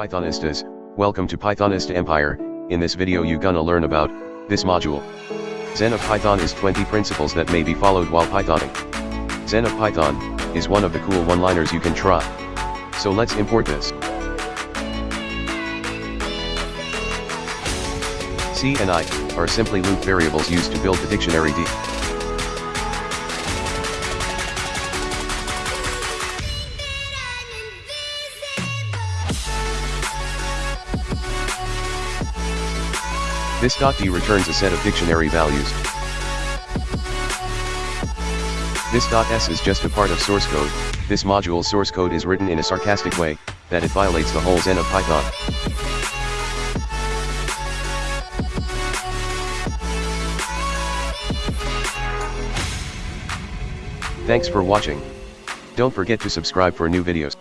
Pythonistas, welcome to Pythonista Empire, in this video you gonna learn about, this module. Zen of Python is 20 principles that may be followed while Pythoning. Zen of Python, is one of the cool one-liners you can try. So let's import this. C and I, are simply loop variables used to build the dictionary D. This .d returns a set of dictionary values. This .s is just a part of source code, this module's source code is written in a sarcastic way, that it violates the whole Zen of Python. Thanks for watching. Don't forget to subscribe for new videos.